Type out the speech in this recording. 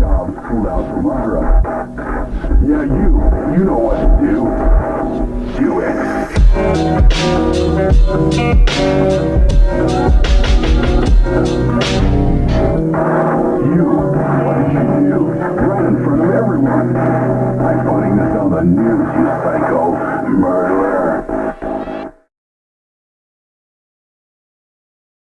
job's pulled out from under. Yeah, you. You know what to do. Do it. You. What did you do? Right in front of everyone. I'm putting this on the news, you psycho.